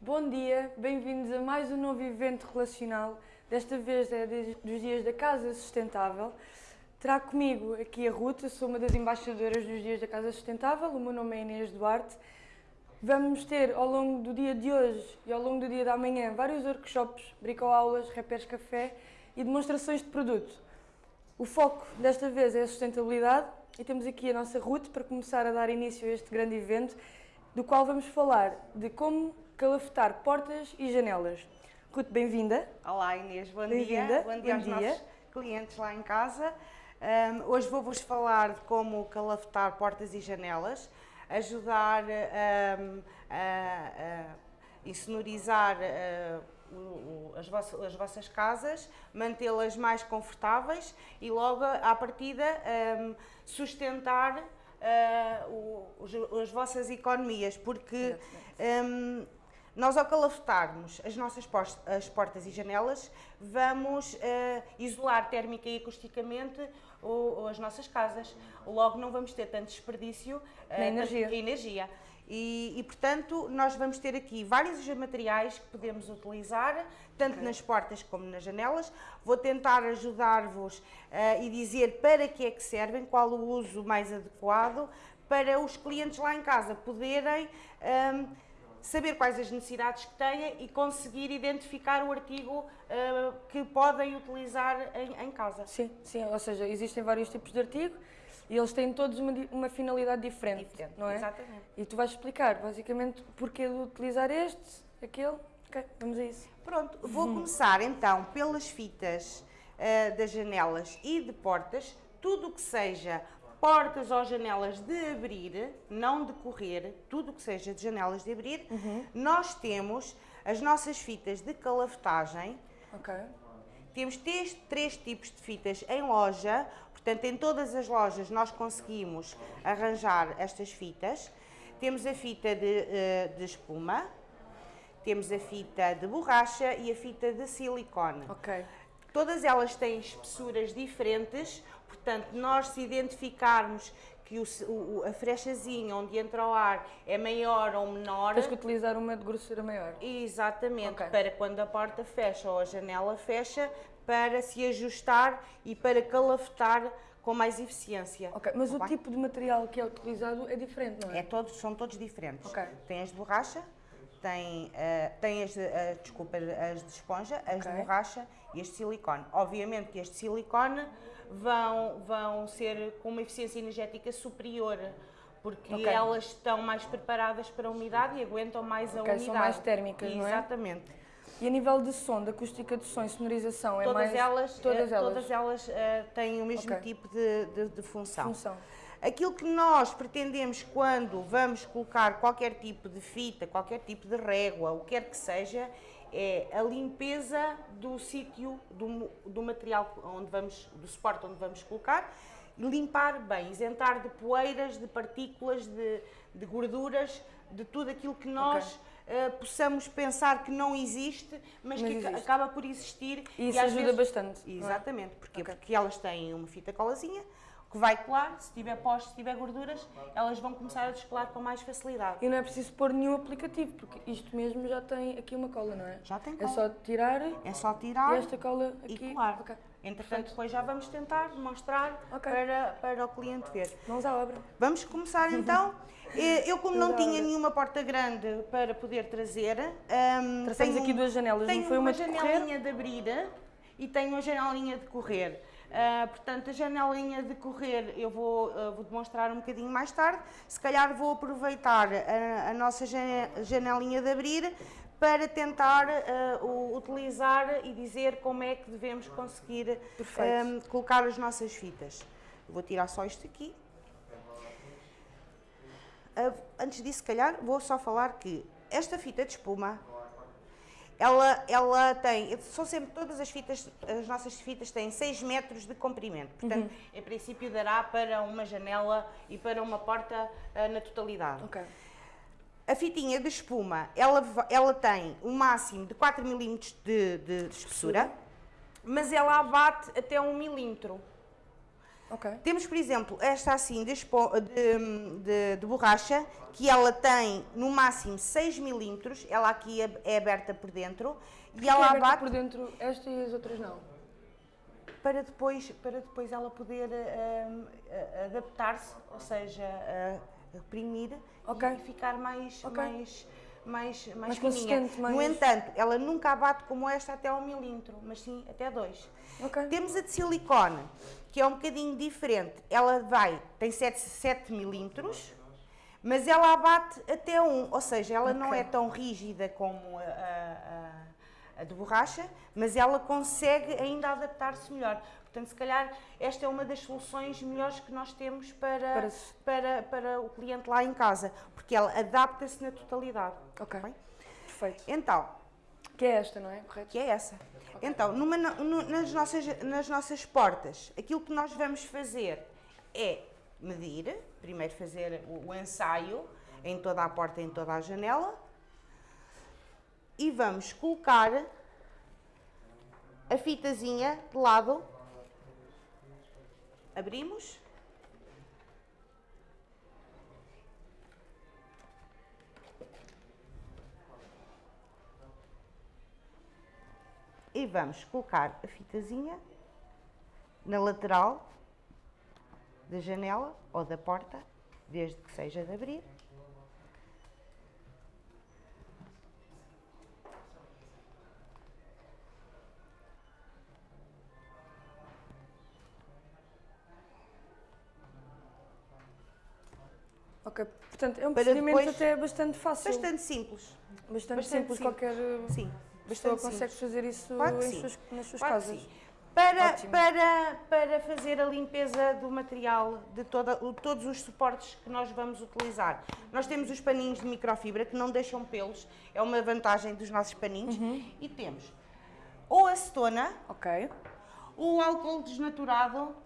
Bom dia, bem-vindos a mais um novo evento relacional. Desta vez é dos dias da Casa Sustentável. Terá comigo aqui a Ruth, sou uma das embaixadoras dos dias da Casa Sustentável, o meu nome é Inês Duarte. Vamos ter ao longo do dia de hoje e ao longo do dia da manhã vários workshops, bricoaulas, repés café e demonstrações de produto. O foco desta vez é a sustentabilidade e temos aqui a nossa Ruth para começar a dar início a este grande evento, do qual vamos falar de como calafetar portas e janelas. Ruth, bem-vinda. Olá Inês, bom dia. Bom dia aos dia. nossos clientes lá em casa. Um, hoje vou-vos falar de como calafetar portas e janelas, ajudar um, a, a insonorizar uh, as, vossas, as, vossas, casas, mantê-las mais confortáveis e logo à partida um, sustentar uh, o, as vossas economias, porque nós, ao calafetarmos as nossas as portas e janelas, vamos uh, isolar térmica e acusticamente o, as nossas casas. Logo, não vamos ter tanto desperdício uh, energia. energia. E, e, portanto, nós vamos ter aqui vários materiais que podemos utilizar, tanto okay. nas portas como nas janelas. Vou tentar ajudar-vos uh, e dizer para que é que servem, qual o uso mais adequado, para os clientes lá em casa poderem um, saber quais as necessidades que têm e conseguir identificar o artigo uh, que podem utilizar em, em, casa. Sim, sim, ou seja, existem vários tipos de artigo e eles têm todos uma, uma finalidade diferente, diferente, não é? Exatamente. E tu vais explicar, basicamente, porquê de utilizar este, aquele, ok, vamos a isso. Pronto, vou uhum. começar então pelas fitas uh, das janelas e de portas, tudo o que seja portas ou janelas de abrir, não de correr, tudo o que seja de janelas de abrir, uhum. nós temos as nossas fitas de calafetagem. Ok. Temos três, três tipos de fitas em loja, portanto em todas as lojas nós conseguimos arranjar estas fitas. Temos a fita de, eh, de espuma, temos a fita de borracha e a fita de silicone. Ok. Todas elas têm espessuras diferentes, portanto, nós se identificarmos que o, o, a frechazinha onde entra o ar é maior ou menor... Tens que utilizar uma de grossura maior. Exatamente, okay. para quando a porta fecha ou a janela fecha, para se ajustar e para calafetar com mais eficiência. Ok, mas o tipo de material que é utilizado é diferente, não é? é todos, são todos diferentes. Okay. Tem as de borracha, tem, uh, tem as, de, uh, desculpa, as de esponja, as okay. de borracha e as de silicone. Obviamente que as de silicone vão, vão ser com uma eficiência energética superior, porque okay. elas estão mais preparadas para a umidade e aguentam mais a umidade. são mais térmicas, não é? Exatamente. E a nível de som, acústica de som e sonorização, é todas mais... Elas, todas elas? Todas elas uh, têm o mesmo okay. tipo de, de, de função. função. Aquilo que nós pretendemos quando vamos colocar qualquer tipo de fita, qualquer tipo de régua, o que quer que seja, é a limpeza do sítio, do, do material onde vamos, do suporte onde vamos colocar, limpar bem, isentar de poeiras, de partículas, de, de gorduras, de tudo aquilo que nós okay. uh, possamos pensar que não existe, mas, mas que existe. acaba por existir. E isso e ajuda vezes, bastante. É? Exatamente, é? porque, okay. porque elas têm uma fita colazinha, que vai colar, se tiver pós, se tiver gorduras, elas vão começar a descolar com mais facilidade. E não é preciso pôr nenhum aplicativo, porque isto mesmo já tem aqui uma cola, não é? Já tem é cola. É só tirar, é só tirar e esta cola aqui. E colar. Okay. Entretanto, Perfeito. depois já vamos tentar mostrar okay. para, para o cliente ver. Vamos à obra. Vamos começar então. Eu, como não tinha nenhuma porta grande para poder trazer... Um, Traçamos aqui duas janelas, não foi uma, uma de janelinha de abrir e tenho uma janelinha de correr. Uh, portanto, a janelinha de correr eu vou, uh, vou demonstrar um bocadinho mais tarde. Se calhar vou aproveitar a, a nossa janelinha de abrir para tentar uh, utilizar e dizer como é que devemos conseguir um, colocar as nossas fitas. Vou tirar só isto aqui. antes disso, se calhar, vou só falar que esta fita de espuma ela, ela tem, são sempre todas as fitas, as nossas fitas têm 6 metros de comprimento, portanto, uhum. em princípio dará para uma janela e para uma porta uh, na totalidade. Okay. A fitinha de espuma, ela, ela tem um máximo de 4 mm de, de, espessura, mas ela abate até 1 milímetro. Ok. Temos, por exemplo, esta assim de, de- de- borracha, que ela tem no máximo 6 milímetros, ela aqui é, é aberta por dentro, e Que é ela aberta abate por dentro, esta e as outras não. para depois, para depois ela poder a- adaptar-se, ou seja, reprimir Ok. e ficar mais, Ok. mais, mais, mais, Mais consistente, mais- No entanto, ela nunca abate como esta até ao milímetro, mas sim até 2. Ok. Temos a de silicone, que é um bocadinho diferente. Ela vai, tem 7, 7 milímetros, mas ela abate até 1, ou seja, ela não Ok. é tão rígida como a- a- a de borracha, mas ela consegue ainda adaptar-se melhor. Portanto, se calhar esta é uma das soluções melhores que nós temos para, Para para, para o cliente lá em casa, porque ela adapta-se na totalidade. Ok. Bem? Perfeito. Então, Que é esta, não é? Correto? que é essa. Então, numa- no- nas, nossas, nas nossas portas, aquilo que nós vamos fazer é medir, primeiro fazer o, o ensaio em toda a porta, em toda a janela, e vamos colocar a fitazinha de lado, abrimos, e vamos colocar a fitazinha na lateral da janela ou da porta, desde que seja de abrir. Ok. Portanto, é um Para procedimento depois- até bastante fácil. Bastante simples. Bastante, simples. simples. Qualquer Sim, pessoa bastante consegue simples. fazer isso Claro que em sim. suas- nas suas Claro que casas. sim. Para, Ótimo. para, para fazer a limpeza do material, de toda, o- todos os suportes que nós vamos utilizar. Nós temos os paninhos de microfibra que não deixam pelos, é uma vantagem dos nossos paninhos. Uhum. E temos ou acetona Ok. ou álcool desnaturado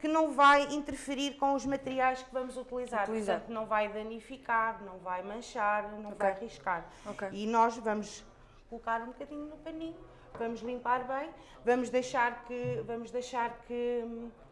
que não vai interferir com os materiais que vamos utilizar. Utilizar. Portanto, não vai danificar, não vai manchar, não Ok. vai riscar. Ok. E nós vamos colocar um bocadinho no paninho, vamos limpar bem, vamos deixar que, vamos deixar que,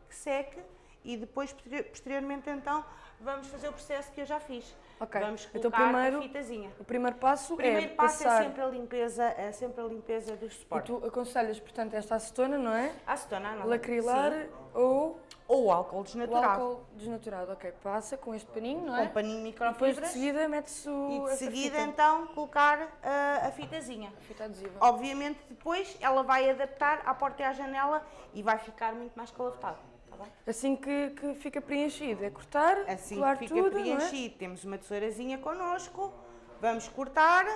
que seque e depois, posterior- posteriormente, então, vamos fazer o processo que eu já fiz. Ok. Vamos Então, colocar primeiro- a fitazinha. O primeiro passo O primeiro é passo passar... é sempre a limpeza, é sempre a limpeza dos E suportes. tu aconselhas, portanto, esta acetona, não é? Acetona, não. Lacrilar Sim. Ou Ou o álcool o desnaturado. álcool desnaturado. Ok, passa com este paninho, não com é? paninho E depois de microfibras seguida mete-se o... e de seguida então colocar ah, a fitazinha. fita adesiva. Obviamente depois ela vai adaptar à porta e à janela e vai ficar muito mais calafetado. Tá? Assim que, que fica preenchido, é cortar, Assim que fica tudo, é? preenchido, temos uma tesourazinha connosco, vamos cortar.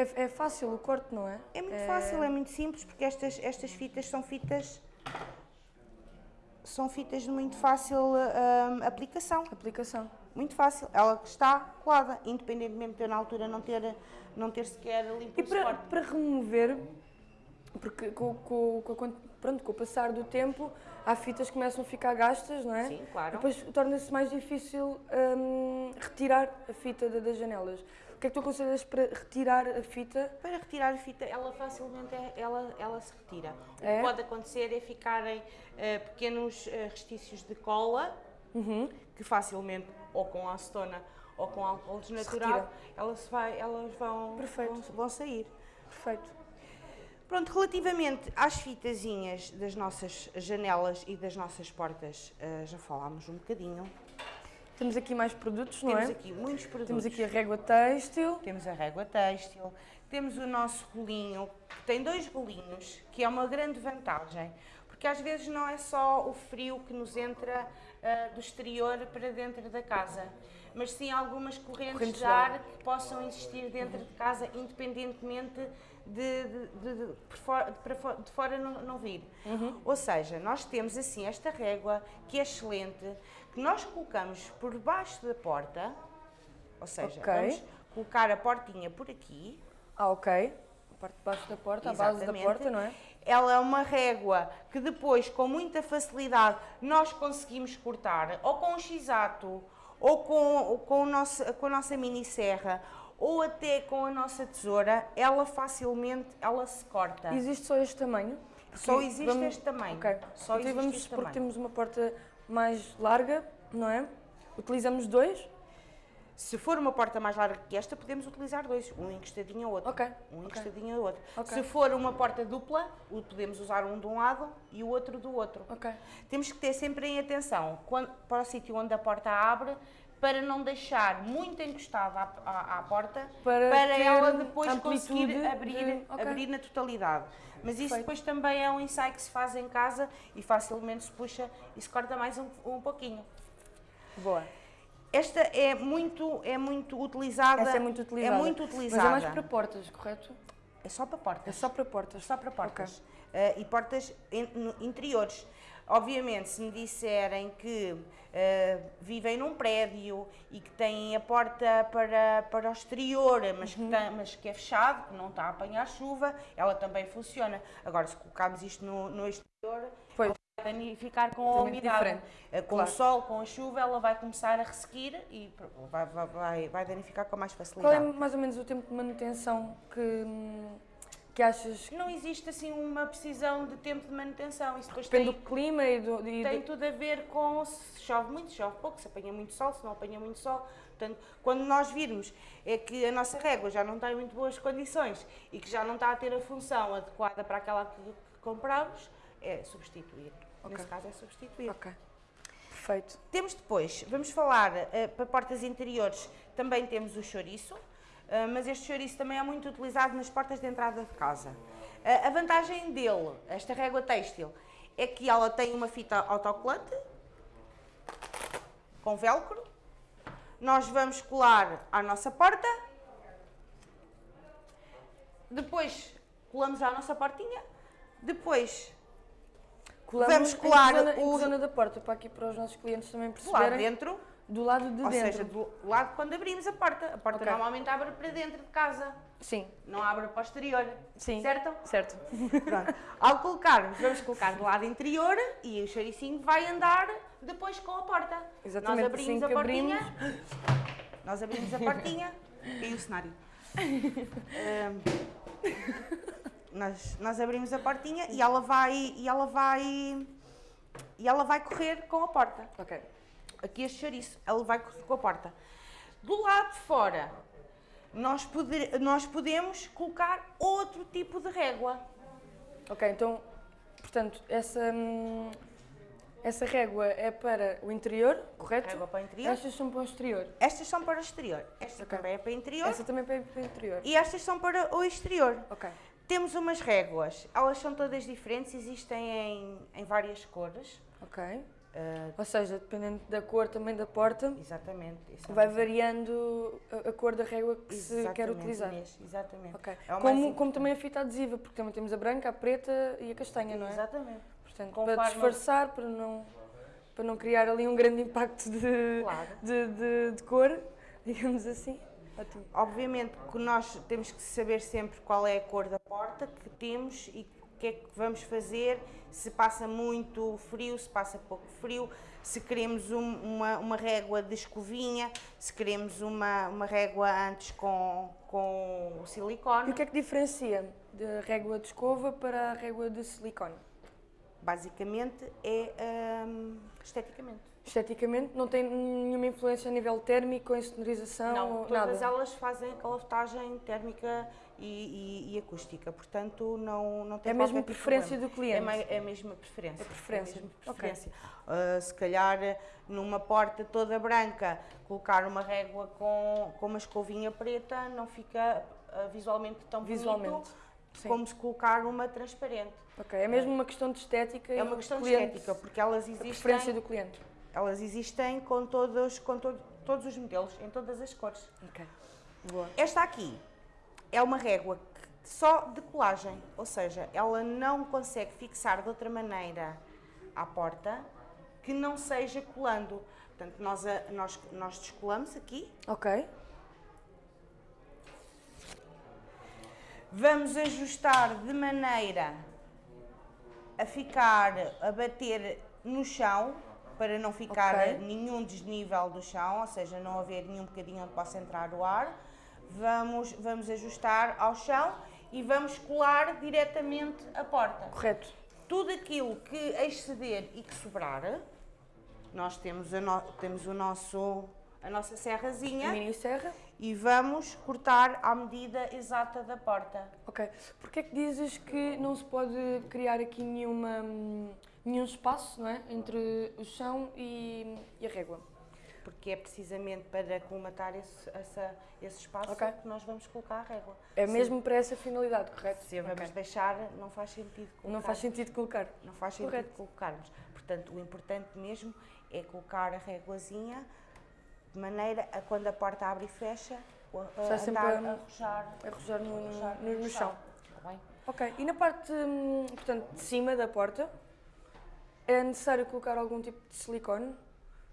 É? É fácil o corte, não é? É muito fácil, é muito simples porque estas, estas fitas são fitas são fitas de muito fácil ah, aplicação. Aplicação. Muito fácil. Ela está colada, independentemente de eu na altura não ter, não ter sequer limpo E para, suporte. para remover, porque com, com, com, pronto, com o passar do tempo, há fitas que começam a ficar gastas, não é? Sim, claro. Depois torna-se mais difícil hum, retirar a fita da- das janelas. O que é que tu aconselhas para retirar a fita? Para retirar a fita, ela facilmente é- ela, ela se retira. O É? que pode acontecer é ficarem eh, pequenos eh, restícios de cola, Uhum. que facilmente, ou com acetona ou com álcool desnaturado, retira. elas, vai, elas vão, vão, vão sair. Perfeito. Pronto, relativamente às fitazinhas das nossas janelas e das nossas portas, eh, já falámos um bocadinho. Temos aqui mais produtos, não Temos é? aqui muitos produtos. Temos aqui a régua têxtil. Temos a régua têxtil, temos o nosso rolinho, que tem dois rolinhos, que é uma grande vantagem, porque às vezes não é só o frio que nos entra ah, do exterior para dentro da casa, mas sim algumas correntes, Correntes de ar ar. que possam existir dentro de casa, independentemente de, de, de, de- de fora não, não vir. Ou seja, nós temos assim esta régua, que é excelente, que nós colocamos por baixo da porta, ou seja, Ok. vamos colocar a portinha por aqui. Ah, ok. A parte de baixo da porta, a base da Exatamente. porta, não é? Ela é uma régua que depois, com muita facilidade, nós conseguimos cortar, ou com um x-ato, ou com, ou com, o nosso, com a nossa mini serra, ou até com a nossa tesoura, ela facilmente ela se corta. Existe só este tamanho? Só Porque existe vamos- este tamanho. Ok. Só então existe vamos supor que temos uma porta mais larga, não é? Utilizamos dois? Se for uma porta mais larga que esta, podemos utilizar dois, um encostadinho ao outro. Ok, Um ok. encostadinho ao outro. Ok. Se for uma porta dupla, podemos usar um de um lado e o outro do outro. Ok. Temos que ter sempre em atenção quando- para o sítio onde a porta abre, para não deixar muito encostada à, à- à porta, Para para, ela depois conseguir abrir, de- ok. abrir na totalidade. Mas isso Perfeito. depois também é um ensaio que se faz em casa e facilmente se puxa e se corta mais um, um pouquinho. Boa. Esta é muito, é muito utilizada. Essa é muito utilizada. É muito Mas utilizada. é mais para portas, correto? É só para portas. É só para portas. Só para portas. Eh, e portas in- interiores. Obviamente, se me disserem que eh, vivem num prédio e que têm a porta para, para o exterior, mas, Uhum. que tem- mas que é fechado, que não está a apanhar chuva, ela também funciona. Agora, se colocarmos isto no, no exterior, vai danificar com a umidade. Eh, Com Claro. o sol, com a chuva, ela vai começar a ressequir e vai, vai, vai, vai danificar com mais Qual facilidade. é mais ou menos o tempo de manutenção que, hum, que achas? Não existe assim uma precisão de tempo de manutenção. Isso depois Depende tem, do clima e do. e tem do- tudo a ver com se chove muito, se chove pouco, se apanha muito sol, se não apanha muito sol. Portanto, quando nós virmos é que a nossa régua já não tem muito boas condições e que já não está a ter a função adequada para aquela que, compramos, é substituir. Ok. Nesse caso é substituir. Ok. Perfeito. Temos depois, vamos falar eh, para portas interiores, também temos o chouriço, mas este chouriço também é muito utilizado nas portas de entrada de casa. Eh, a vantagem dele, esta régua têxtil, é que ela tem uma fita autocolante com velcro. Nós vamos colar à nossa porta. Depois colamos à nossa portinha. Depois Colamos Vamos em colar zona, em que o- zona da porta, para aqui para os nossos clientes também perceberem. de dentro Do lado de Ou dentro. seja, do lado quando abrimos a porta. A porta Ok. normalmente abre para dentro de casa, Sim, não abre para o exterior. sim. Certo? Certo. Pronto. Ao colocarmos, vamos colocar do lado interior e o chouricinho vai andar depois com a porta. Exatamente, Nós abrimos assim a portinha. Nós abrimos a portinha. Caiu o cenário. Ahm, nós, nós abrimos a portinha e ela vai e ela vai e ela vai correr com a porta. Ok. Aqui este chouriço, ele vai com a porta. Do lado de fora, nós, poder, nós podemos colocar outro tipo de régua. Ok, então, portanto, essa, hum, essa régua é para o interior, correto? Régua para o interior. Estas são para o exterior. Estas são para o exterior. Esta Ok. também é para o interior. Essa também é para o interior. E estas são para o exterior. Ok. Temos umas réguas, elas são todas diferentes, existem em, em várias cores. Ok. Ah, Ou seja, dependendo da cor também da porta, exatamente. é vai variando a, a cor da régua que se quer Exatamente, utilizar. Inês, exatamente. Ok. É Como, como também a fita adesiva, porque também temos a branca, a preta e a castanha, não é? Exatamente. Portanto, Conforme- para disfarçar, para não, para não criar ali um grande impacto de, Claro. de, de, de cor, digamos assim. Ótimo. Obviamente que nós temos que saber sempre qual é a cor da porta que temos e que é que vamos fazer, se passa muito frio, se passa pouco frio, se queremos um- uma, uma régua de escovinha, se queremos uma, uma régua antes com, com o E silicone. o que é que diferencia da régua de escova para a régua de silicone? Basicamente é hum, esteticamente. Esteticamente, não tem nenhuma influência a nível térmico, em sonorização, Não, todas nada? elas fazem calafetagem térmica e, e- e acústica, portanto não, não tem É mesmo tipo de preferência problema. do cliente? É, é a mesma preferência. É preferência, É a preferência. Ah, se calhar numa porta toda branca, colocar uma régua com, com uma escovinha preta não fica ah, visualmente tão Visualmente, bonito sim. como se colocar uma transparente. Ok, é mesmo uma questão de estética e É uma questão de cliente- estética, porque elas a existem, preferência do cliente. elas existem com, todos, com to- todos os modelos, em todas as cores. Ok, boa. Esta aqui é uma régua só de colagem, ou seja, ela não consegue fixar de outra maneira à porta que não seja colando. Portanto, nós, nós, nós descolamos aqui, Ok, vamos ajustar de maneira a ficar, a bater no chão, para não ficar Ok. nenhum desnível do chão, ou seja, não haver nenhum bocadinho onde possa entrar o ar. Vamos, vamos ajustar ao chão e vamos colar diretamente a porta. Correto. Tudo aquilo que exceder e que sobrar, nós temos, a no- temos o nosso, a nossa serrazinha Mini serra. e vamos cortar à medida exata da porta. Ok. Porquê é que dizes que não se pode criar aqui nenhuma, hum, nenhum espaço não é? entre o chão e, e a régua? Porque é precisamente para colmatar esse, essa- esse espaço Ok. que nós vamos colocar a régua. É Se- mesmo para essa finalidade, correto? Se vamos Ok. deixar, não faz sentido colocar. Não faz sentido colocar. Não faz sentido Correto. colocarmos. Portanto, o importante mesmo é colocar a réguazinha de maneira a quando a porta abre e fecha, a, a sempre andar a- a arrojar, no, arrojar no, no chão. Está bem? Ok. E na parte, hum, portanto, de cima da porta, é necessário colocar algum tipo de silicone?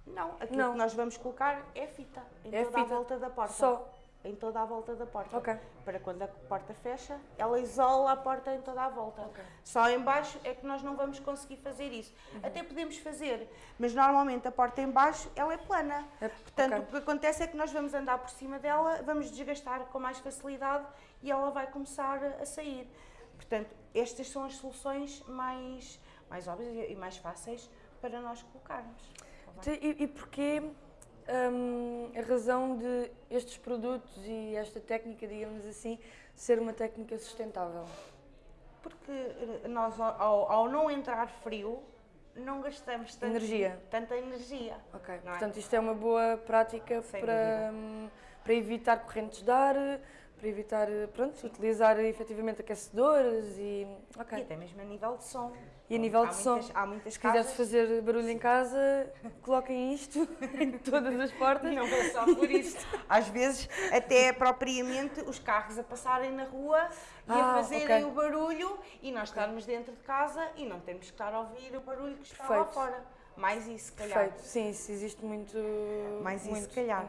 Não, aquilo Não. que nós vamos colocar é fita em É toda a fita. volta da porta. Só? Em toda a volta da porta. Ok. Para quando a porta fecha, ela isola a porta em toda a volta. Ok. Só em baixo é que nós não vamos conseguir fazer isso. Uhum. Até podemos fazer, mas normalmente a porta em baixo ela é plana. É, Portanto, ok. o que acontece é que nós vamos andar por cima dela, vamos desgastar com mais facilidade e ela vai começar a sair. Portanto, estas são as soluções mais, mais óbvias e mais fáceis para nós colocarmos. Então, E, e porquê hum, a razão de estes produtos e esta técnica, digamos assim, ser uma técnica sustentável? Porque eh, nós, ao- ao, não entrar frio, não gastamos tanto- Energia. tanta energia. Ok. É? Portanto, isto é uma boa prática Sem para, hum, para evitar correntes de ar, para evitar, pronto, utilizar efetivamente aquecedores e... E Ok. até mesmo a nível de som. E a nível há de som? muitas, Há muitas Se quiseres casas... fazer barulho em casa, coloquem isto em todas as portas. Não é só por isso. Às vezes, até propriamente os carros a passarem na rua e Ah, a fazerem ok. o barulho e nós estarmos dentro de casa e não temos que estar a ouvir o barulho que está lá Perfeito. fora. Mais isso, se calhar. Perfeito. Sim, isso existe muito... Mais isso, se calhar.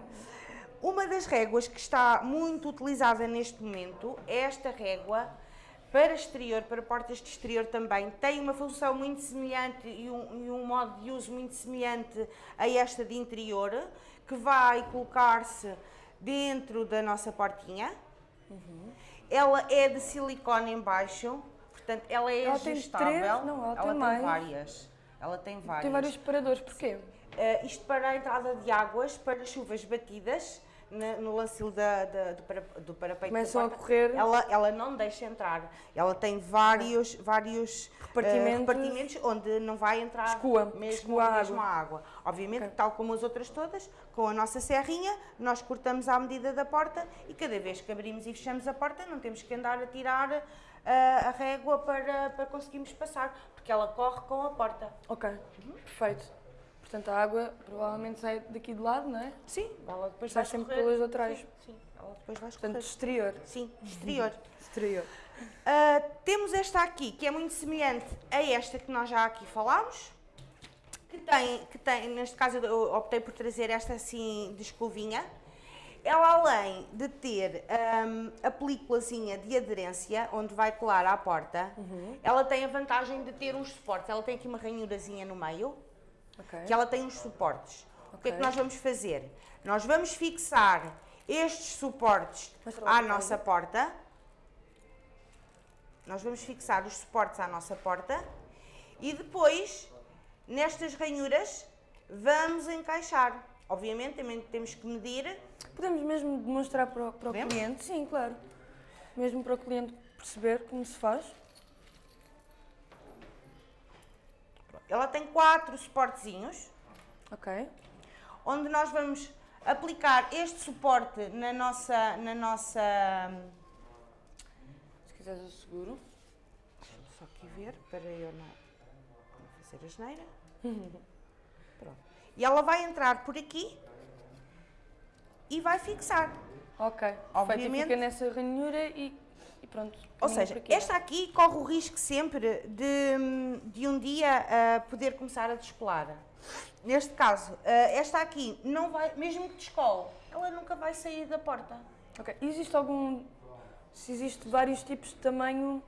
Uma das réguas que está muito utilizada neste momento é esta régua para exterior, para portas de exterior também. Tem uma função muito semelhante e um, e um modo de uso muito semelhante a esta de interior, que vai colocar-se dentro da nossa portinha. Ela é de silicone em baixo, portanto ela é Ela tem ajustável. três? Não, ela tem mais. várias. Ela tem várias. Tem vários separadores, porquê? Uh, isto para a entrada de águas, para chuvas batidas, na- no lancil da, da- do, para, do parapeito Começam da a porta, correr. Ela, ela não deixa entrar. Ela tem vários, vários uh, Repartimentos. repartimentos onde não vai entrar Escoa, mesmo, escoa a mesmo a água. Obviamente, Ok. tal como as outras todas, com a nossa serrinha, nós cortamos à medida da porta e cada vez que abrimos e fechamos a porta, não temos que andar a tirar uh, a régua para, para conseguirmos passar, porque ela corre com a porta. Ok, perfeito. Portanto, a água provavelmente sai daqui de lado, não é? Sim, ela depois Sai vai sempre escorrer. pelas laterais. Sim, sim, ela depois vai Portanto, exterior. Sim, exterior. Exterior. Ah, temos esta aqui, que é muito semelhante a esta que nós já aqui falámos, que tem, que tem neste caso eu optei por trazer esta assim de escovinha. Ela além de ter ahm, a películazinha de aderência, onde vai colar à porta, ela tem a vantagem de ter uns suportes. Ela tem aqui uma ranhurazinha no meio, Ok. que ela tem uns suportes. O que é que nós vamos fazer? Nós vamos fixar estes suportes à nossa porta. Nós vamos fixar os suportes à nossa porta e depois, nestas ranhuras, vamos encaixar. Obviamente, também temos que medir. Podemos mesmo demonstrar para o, para o cliente? Sim, claro. Mesmo para o cliente perceber como se faz. Ela tem quatro suportezinhos, Ok. onde nós vamos aplicar este suporte na nossa, na nossa Se quiseres eu seguro. Deixa-me só aqui ver, para eu não, não fazer asneira. Pronto. E ela vai entrar por aqui e vai fixar. Ok. E Obviamente- fica nessa ranhura e, e pronto. Ou seja, esta aqui corre o risco sempre de, de um dia ah, poder começar a descolar. Neste caso, ah, esta aqui não vai, mesmo que descole, ela nunca vai sair da porta. Ok. Existe algum. Se existe vários tipos de tamanho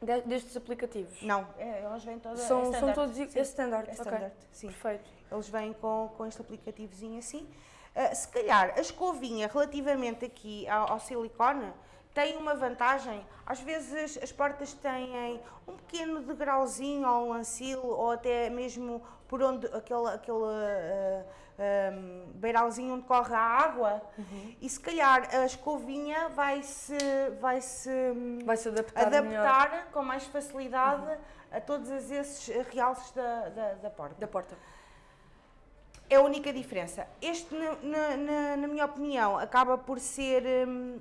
de- destes aplicativos? Não, é, elas vêm todas. São, é são todos sim. é standard. É standard, sim. Perfeito. Eles vêm com, com este aplicativozinho assim. Ah, se calhar a escovinha relativamente aqui ao, ao silicone tem uma vantagem. Às vezes as portas têm um pequeno degrauzinho ou um ancil ou até mesmo por onde aquele, aquele uh, um, beiralzinho onde corre a água uhum. e se calhar a escovinha vai se vai se, vai -se adaptar, adaptar com mais facilidade uhum. a todos esses realces da, da, da, porta. Da porta. É a única diferença. Este, na, na, na minha opinião, acaba por ser um,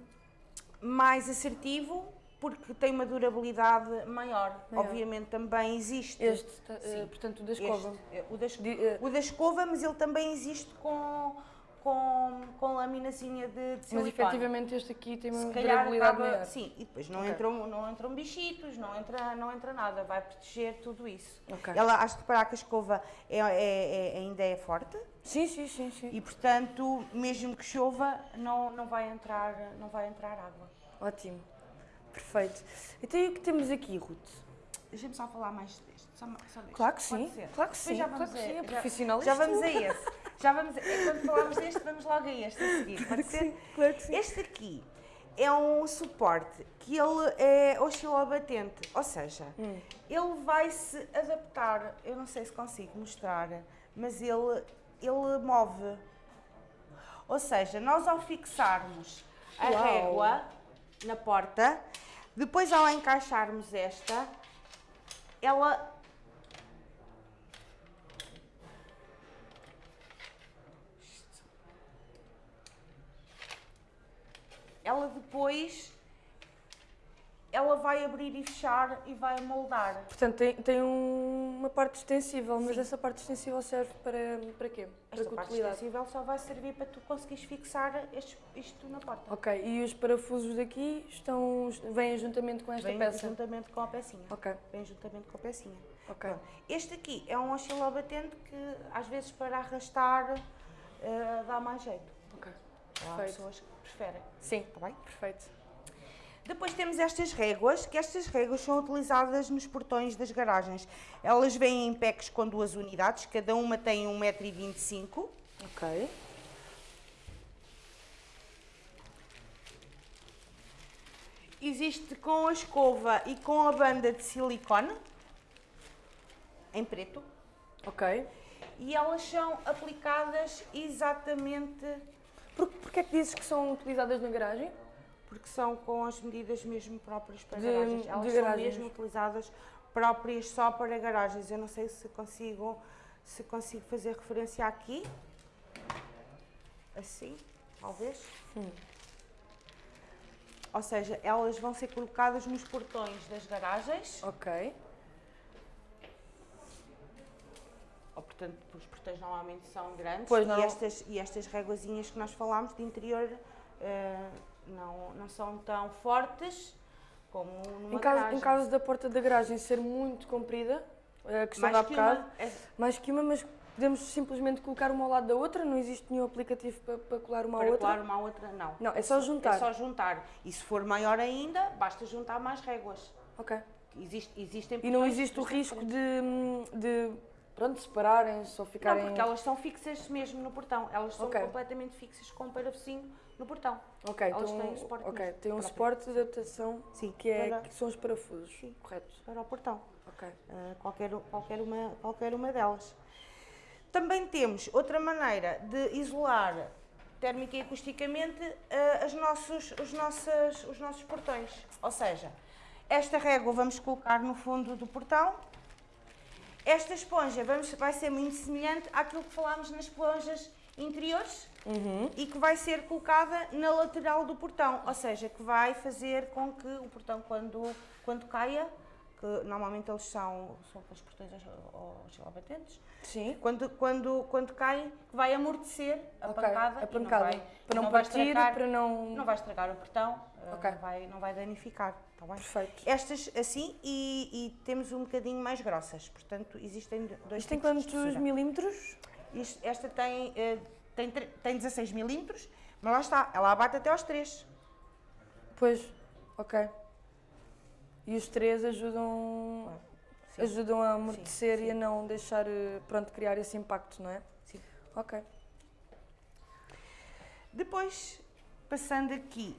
mais assertivo porque tem uma durabilidade maior. maior. Obviamente também existe. Este, uh, portanto, o da escova. Este, eh, o, da, uh, o da escova, mas ele também existe com, com, com laminazinha de, de silicone. Mas efetivamente este aqui tem uma durabilidade maior. Sim, e depois não, okay. entram, não entram bichitos, não entra, não entra nada, vai proteger tudo isso. Okay. Ela, acho que para que a escova é, é, é, ainda é forte. Sim, sim, sim, sim. E portanto, mesmo que chova, não, não, vai, entrar, não vai entrar água. Ótimo. Perfeito. Então e o que temos aqui, Ruth? Deixa-me só falar mais deste. Só, só deste. Claro que sim. Claro que sim. Já vamos claro que sim. É profissional. Já, já vamos a esse. Já vamos a, quando falarmos deste, vamos logo a este a seguir. Claro que sim. Claro que sim. Este aqui é um suporte que ele é oscilobatente, ou seja, hum. ele vai se adaptar. Eu não sei se consigo mostrar, mas ele ele move. Ou seja, nós ao fixarmos a Uau. régua na porta. Depois, ao encaixarmos esta, ela ela depois ela vai abrir e fechar e vai moldar. Portanto, tem, tem um, uma parte extensível, mas essa parte extensível serve para, para quê? Esta para parte extensível só vai servir para tu conseguires fixar este, isto na porta. Ok, e os parafusos daqui estão, vêm juntamente com esta vêm peça? Vêm juntamente com a pecinha. Ok. Vêm juntamente com a pecinha. Ok. Este aqui é um oscilobatente que às vezes para arrastar uh, dá mais jeito. Ok, perfeito. Há pessoas que preferem. Sim, está bem? Perfeito. Depois temos estas réguas, que estas réguas são utilizadas nos portões das garagens. Elas vêm em packs com duas unidades, cada uma tem 1,25m. Ok. Existe com a escova e com a banda de silicone, em preto. Ok. E elas são aplicadas exatamente... Por, Porquê é que dizes que são utilizadas na garagem? Porque são com as medidas mesmo próprias para de, garagens. Elas de são garagens. mesmo utilizadas próprias só para garagens. Eu não sei se consigo, se consigo fazer referência aqui. Assim, talvez. Hum. Ou seja, elas vão ser colocadas nos portões das garagens. Ok. Ou, portanto, os portões normalmente são grandes. Pois não. E estas, e estas réguazinhas que nós falámos de interior... Uh, não, não são tão fortes como numa em caso, garagem. Em caso da porta da garagem ser muito comprida, a questão mais da bocado, é... mais que uma, mas podemos simplesmente colocar uma ao lado da outra, não existe nenhum aplicativo para, para colar uma para à outra? Para colar uma à outra, não. Não, é só juntar. É só juntar. E se for maior ainda, basta juntar mais réguas. Ok. Existe, existem e não existe o risco de, de pronto, separarem-se ou ficarem... Não, porque elas são fixas mesmo no portão. Elas são okay. completamente fixas com o parafusinho no portão. Ok, então, têm suporte okay, tem um suporte de adaptação Sim, que, é, para, que são os parafusos, Sim, correto? Para o portão. Ok. Uh, qualquer, qualquer, uma, qualquer uma delas. Também temos outra maneira de isolar térmica e acusticamente uh, as nossos, os, nossas, os nossos portões. Ou seja, esta régua vamos colocar no fundo do portão. Esta esponja vamos, vai ser muito semelhante àquilo que falámos nas esponjas interiores uhum. e que vai ser colocada na lateral do portão, ou seja, que vai fazer com que o portão, quando, quando caia, que normalmente eles são, são aqueles portões oscilobatentes, Sim. Quando, quando, quando cai, vai amortecer a okay. pancada, a pancada. Não vai, para não, não partir, estragar, para não... Não vai estragar o portão, eh, okay. não, vai, não vai danificar, está bem? Perfeito. Estas assim e, e, temos um bocadinho mais grossas, portanto existem dois Isto tem quantos milímetros? Isto, esta tem... Uh, tem, tem 16 milímetros, mas lá está, ela abate até aos 3. Pois, ok. E os 3 ajudam, sim. ajudam a amortecer sim, sim. e a não deixar, eh, pronto, criar esse impacto, não é? Sim. Ok. Depois, passando aqui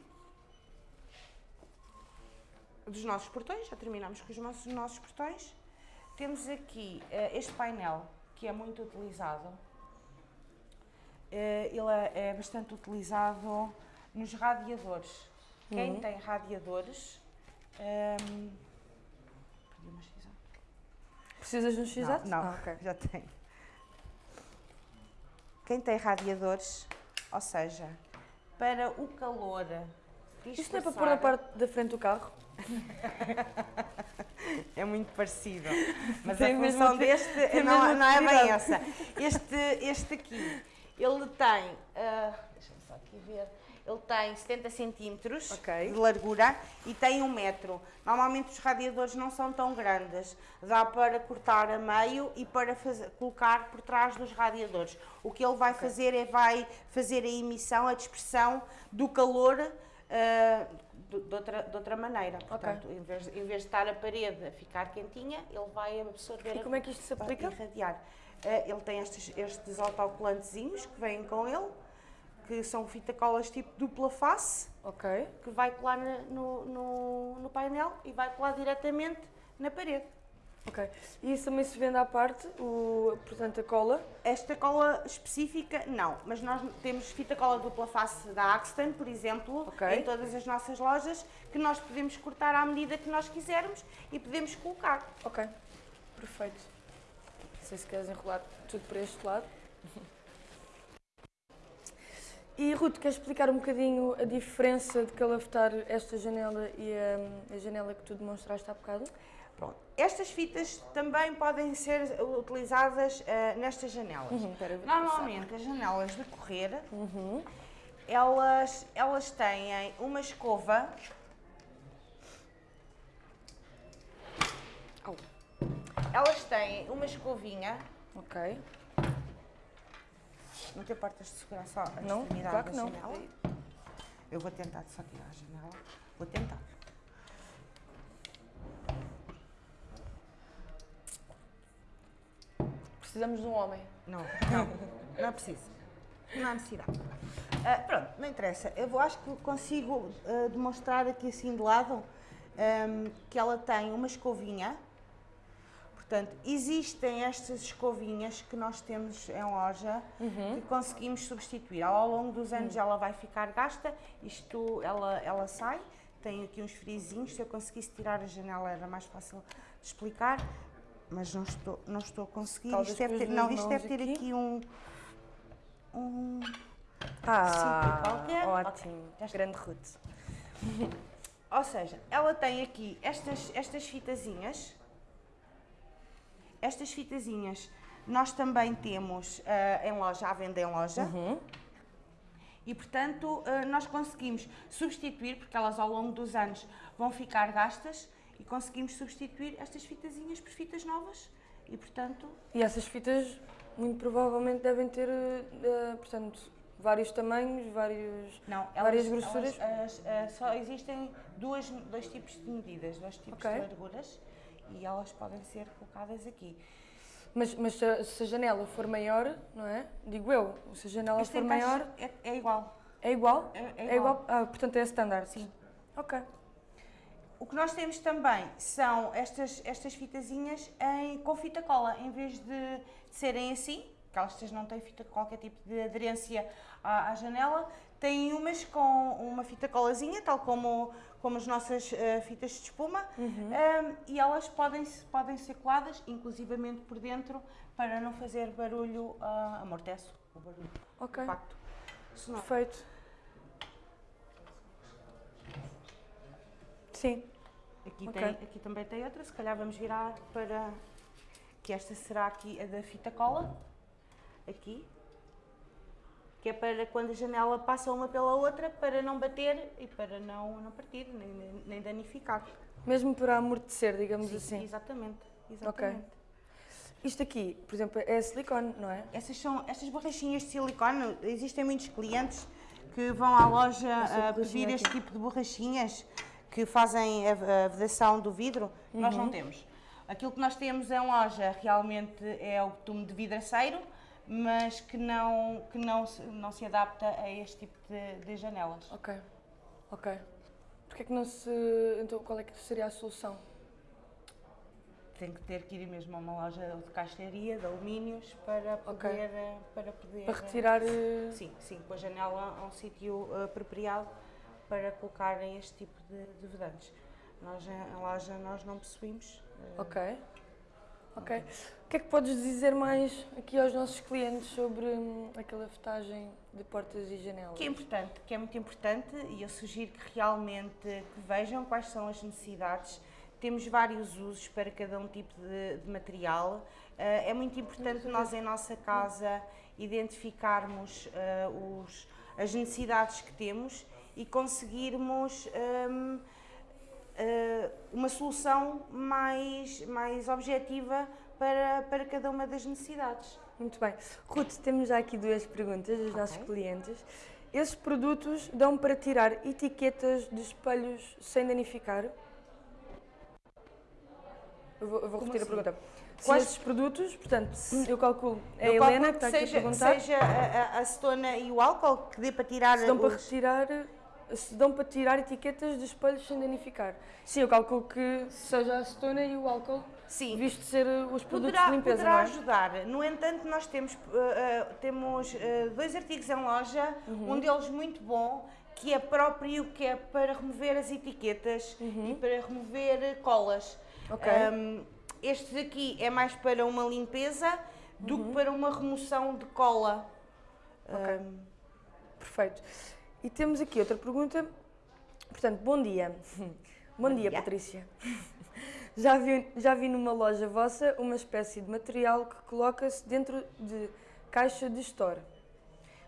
dos nossos portões, já terminamos com os nossos, nossos portões. Temos aqui uh, este painel que é muito utilizado. Uh, ele é, é, bastante utilizado nos radiadores. Uhum. Quem tem radiadores. Um, ehm, Precisas de um x Não, não ah, okay. já tenho. Quem tem radiadores, ou seja, para o calor. Isto não é para pôr na parte da frente do carro? é muito parecido. Mas tem a função deste não, não é bem essa. Este, este aqui, ele tem. Uh, Deixa-me só aqui ver. Ele tem 70 centímetros okay. de largura e tem um metro. Normalmente os radiadores não são tão grandes. Dá para cortar a meio e para fazer, colocar por trás dos radiadores. O que ele vai okay. fazer é vai fazer a emissão, a dispersão do calor uh, de, outra, de outra maneira. Portanto, okay. em, vez, em vez de estar a parede a ficar quentinha, ele vai absorver. E como é que isto se aplica? Irradiar. Uh, ele tem estes, estes autocolantezinhos que vêm com ele que são fita colas tipo dupla face, okay. que vai colar no, no, no, painel e vai colar diretamente na parede. Ok. E isso também se vende à parte, o, portanto, a cola? Esta cola específica, não. Mas nós temos fita cola dupla face da Axton, por exemplo, okay. em todas as nossas lojas, que nós podemos cortar à medida que nós quisermos e podemos colocar. Ok. Perfeito. Não sei se queres enrolar tudo para este lado. E Ruth, queres explicar um bocadinho a diferença de calafetar esta janela e a, a janela que tu demonstraste há bocado? Estas fitas também podem ser utilizadas uh, nestas janelas. Uhum, Normalmente, as janelas de correr, uhum. elas, elas têm uma escova oh. Elas têm uma escovinha. Ok. Não tem portas de segurança a não, claro que não. janela? Eu vou tentar só tirar a janela. Vou tentar. Precisamos de um homem. Não, não, não é preciso. Não há necessidade. Uh, pronto, não interessa. Eu acho que consigo uh, demonstrar aqui assim de lado um, que ela tem uma escovinha Portanto, existem estas escovinhas que nós temos em loja uhum. que conseguimos substituir. Ao longo dos anos uhum. ela vai ficar gasta, isto ela, ela sai, tem aqui uns frizinhos, se eu conseguisse tirar a janela era mais fácil de explicar, mas não estou, não estou a conseguir. isto deve ter, não, isto deve ter aqui, aqui um, um ah, qualquer. Ótimo, grande Ruth. Ou seja, ela tem aqui estas, estas fitazinhas estas fitazinhas nós também temos uh, em loja, à venda em loja. Uhum. E, portanto, uh, nós conseguimos substituir, porque elas ao longo dos anos vão ficar gastas, e conseguimos substituir estas fitazinhas por fitas novas. E, portanto... E essas fitas, muito provavelmente, devem ter, uh, portanto, vários tamanhos, vários, Não, elas, várias grossuras? Elas, elas, só existem duas, dois tipos de medidas, dois tipos okay. de larguras e elas podem ser colocadas aqui. Mas, mas se, a, janela for maior, não é? Digo eu, se a janela este for maior... É, é, igual. É igual? É, é igual. É igual? Ah, portanto é standard? Sim. Ok. O que nós temos também são estas, estas fitazinhas em, com fita cola, em vez de, de serem assim, que elas não têm fita, qualquer tipo de aderência à, à janela, têm umas com uma fita colazinha, tal como, como as nossas uh, fitas de espuma, uhum. um, e elas podem, podem ser coladas, inclusivamente por dentro, para não fazer barulho, uh, amortece o barulho, ok. impacto. Perfeito. Sim. Aqui, okay. tem, aqui também tem outra, se calhar vamos virar para... que esta será aqui a da fita cola, aqui, que é para quando a janela passa uma pela outra, para não bater e para não, não partir, nem, nem danificar. Mesmo para amortecer, digamos Sim, assim? Exatamente, exatamente. Okay. Isto aqui, por exemplo, é silicone, não é? Essas são estas borrachinhas de silicone, existem muitos clientes que vão à loja a pedir este tipo de borrachinhas que fazem a, a vedação do vidro, uhum. nós não uhum. temos. Aquilo que nós temos em loja realmente é o betume de vidraceiro, mas que não, que não, se, não se adapta a este tipo de, de janelas. Ok, ok. Porque é que não se. Então, qual é que seria a solução? Tem que ter que ir mesmo a uma loja de caixaria, de alumínios, para poder. Ok. eh, Para, poder Para retirar. eh, Sim, sim, com a janela a um sítio eh, apropriado para colocarem este tipo de, de vedantes. Nós, em nós não possuímos. eh, Ok. Ok. O que é que podes dizer mais aqui aos nossos clientes sobre hum, a calafetagem de portas e janelas? Que é importante, que é muito importante e eu sugiro que realmente que vejam quais são as necessidades. Temos vários usos para cada um tipo de, de material. Eh, é muito importante nós em nossa casa identificarmos eh, os, as necessidades que temos e conseguirmos hum, eh, uma solução mais, mais objetiva para, para cada uma das necessidades. Muito bem. Ruth, temos já aqui duas perguntas dos nossos Ok. clientes. Esses produtos dão para tirar etiquetas de espelhos sem danificar? Eu vou, eu vou repetir assim? a pergunta. Quais- esses produtos, portanto, eu calculo, é a Eu Helena calculo que está aqui seja, a perguntar, seja a, a- a acetona e o álcool que dê para tirar se dão para os- retirar, se dão para tirar etiquetas de espelhos sem danificar. Sim, eu calculo que seja a acetona e o álcool, Sim, visto ser uh, os produtos poderá, de limpeza, poderá não é? ajudar. No entanto, nós temos, eh, eh, temos eh, dois artigos em loja, Uhum. um deles muito bom, que é próprio, que é para remover as etiquetas e para remover eh, colas. Uhum. Ok. Um, este daqui é mais para uma limpeza do Uhum. que para uma remoção de cola. Ok. Um, Perfeito. E temos aqui outra pergunta. Portanto, bom dia. Bom, Bom dia, dia. Patrícia. Já vi, já vi numa loja vossa uma espécie de material que coloca-se dentro de caixa de store.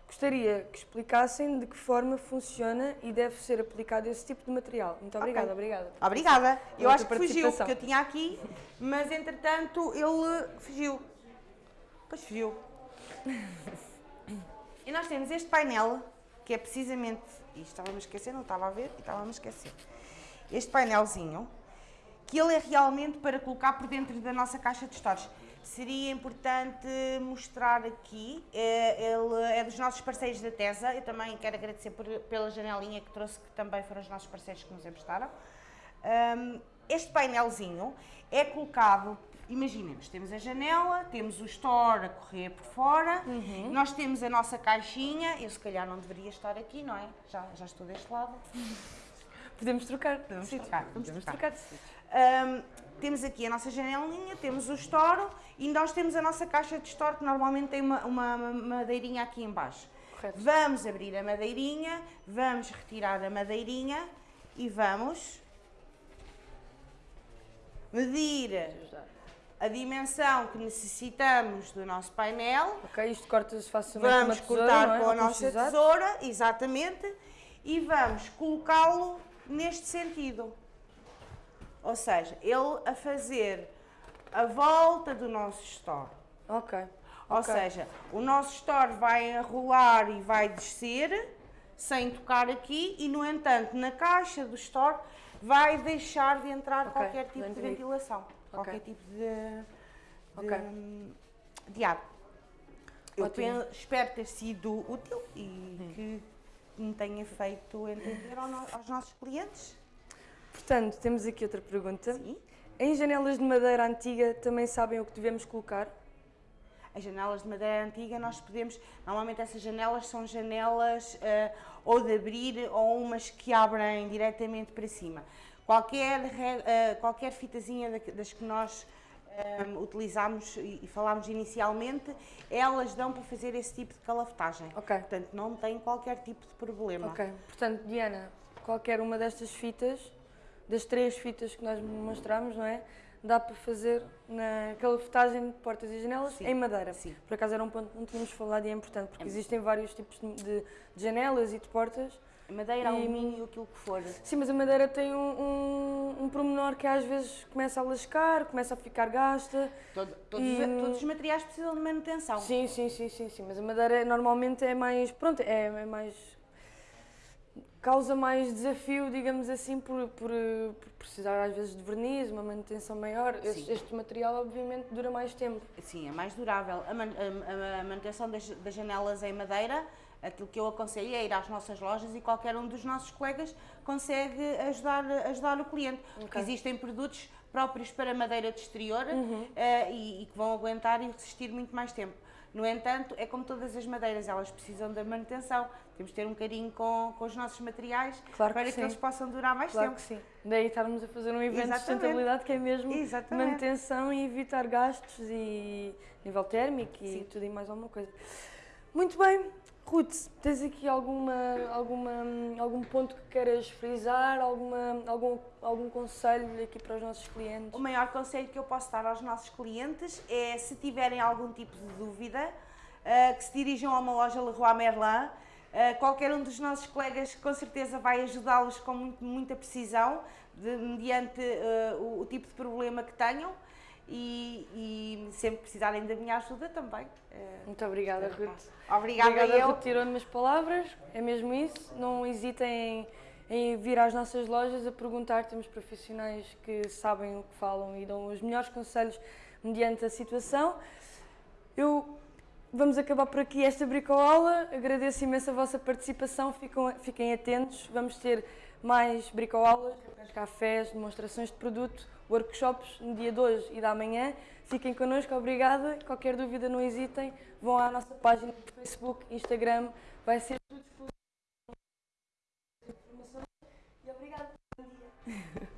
Gostaria que explicassem de que forma funciona e deve ser aplicado esse tipo de material. Muito obrigada, obrigada. Obrigada. Eu acho que fugiu, porque eu tinha aqui, mas entretanto ele fugiu. Pois fugiu. E nós temos este painel, que é precisamente, e estava-me a esquecer, não estava a ver, e estava-me a esquecer. Este painelzinho, que ele é realmente para colocar por dentro da nossa caixa de stores. Seria importante mostrar aqui, é, ele é dos nossos parceiros da TESA, eu também quero agradecer por- pela janelinha que trouxe, que também foram os nossos parceiros que nos emprestaram. Um, este painelzinho é colocado, imaginemos, temos a janela, temos o store a correr por fora, nós temos a nossa caixinha, eu se calhar não deveria estar aqui, não é? Já, já estou deste lado. Podemos trocar. Podemos Sim, trocar, podemos trocar. trocar de. Um, temos aqui a nossa janelinha, temos o store e nós temos a nossa caixa de store que normalmente tem uma, uma madeirinha aqui em baixo. Correto. Vamos abrir a madeirinha, vamos retirar a madeirinha e vamos medir a dimensão que necessitamos do nosso painel. Ok, isto corta-se facilmente Vamos tesoura, cortar é? com a nossa tesoura. tesoura, exatamente, e vamos colocá-lo neste sentido. Ou seja, ele a fazer a volta do nosso store. Ok. Ou ok. seja, o nosso store vai rolar e vai descer sem tocar aqui e, no entanto, na caixa do store vai deixar de entrar Ok, qualquer tipo de dentro aí. ventilação, qualquer tipo de, de, Ok. de ar. Eu Ótimo. pen- espero ter sido útil e que me tenha feito entender aos nossos clientes. Portanto, temos aqui outra pergunta. Sim. Em janelas de madeira antiga também sabem o que devemos colocar? As janelas de madeira antiga nós podemos, normalmente essas janelas são janelas eh, ou de abrir ou umas que abrem diretamente para cima. Qualquer, eh, qualquer fitazinha da- das que nós eh, utilizamos e, e falámos inicialmente, elas dão para fazer esse tipo de calafetagem. Ok. Portanto, não tem qualquer tipo de problema. Ok. Portanto, Diana, qualquer uma destas fitas, das três fitas que nós mostramos, não é? Dá para fazer na calafetagem de portas e janelas Sim, em madeira. sim. Por acaso era um ponto que não tínhamos falado e é importante, porque É. existem vários tipos de- de janelas e de portas. Madeira, E- alumínio, aquilo que for. Sim, mas a madeira tem um, um, um pormenor que às vezes começa a lascar, começa a ficar gasta. Todo- todos, E- os- todos os materiais precisam de manutenção. Sim, sim, sim, sim, sim. Mas a madeira normalmente é mais. Pronto, é, é mais. causa mais desafio, digamos assim, por, por, por precisar às vezes de verniz, uma manutenção maior. Este, este material, obviamente, dura mais tempo. Sim, é mais durável. A, man- a- a manutenção das, das janelas em madeira Aquilo que eu aconselho é ir às nossas lojas e qualquer um dos nossos colegas consegue ajudar, ajudar o cliente. Porque existem produtos próprios para madeira de exterior uh, e, e que vão aguentar e resistir muito mais tempo. No entanto, é como todas as madeiras, elas precisam da manutenção. Temos de ter um carinho com, com os nossos materiais Claro que para que, sim. eles possam durar mais Claro tempo. que sim. Daí estarmos a fazer um evento de Exatamente. sustentabilidade que é mesmo Exatamente. manutenção e evitar gastos e nível térmico e Sim. tudo e mais alguma coisa. Muito bem. Ruth, tens aqui alguma, alguma, algum ponto que queiras frisar, alguma, algum, algum conselho aqui para os nossos clientes? O maior conselho que eu posso dar aos nossos clientes é, se tiverem algum tipo de dúvida, eh, que se dirijam a uma loja Leroy Merlin. Eh, qualquer um dos nossos colegas com certeza vai ajudá-los com muito- muita precisão, de- mediante eh, o, o tipo de problema que tenham. E, e sempre precisarem da minha ajuda também. eh, Muito obrigada. Ruth. Obrigada, Obrigada, eu. Ruth, tirou-me as palavras, é mesmo isso. Não hesitem em, em vir às nossas lojas a perguntar, temos profissionais que sabem o que falam e dão os melhores conselhos mediante a situação. Eu vamos acabar por aqui esta bricoaula. Agradeço imenso a vossa participação. Ficam, fiquem atentos. Vamos ter mais bricoaulas, cafés, demonstrações de produto, workshops no dia de hoje e da manhã. Fiquem connosco, obrigada. Qualquer dúvida, não hesitem. Vão à nossa página do Facebook, Instagram. Vai ser tudo disponível. E obrigada. Bom dia.